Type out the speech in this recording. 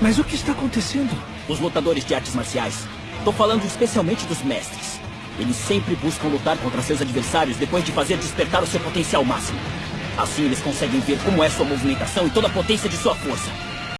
Mas o que está acontecendo? Os lutadores de artes marciais. Estou falando especialmente dos mestres. Eles sempre buscam lutar contra seus adversários depois de fazer despertar o seu potencial máximo. Assim eles conseguem ver como é sua movimentação e toda a potência de sua força.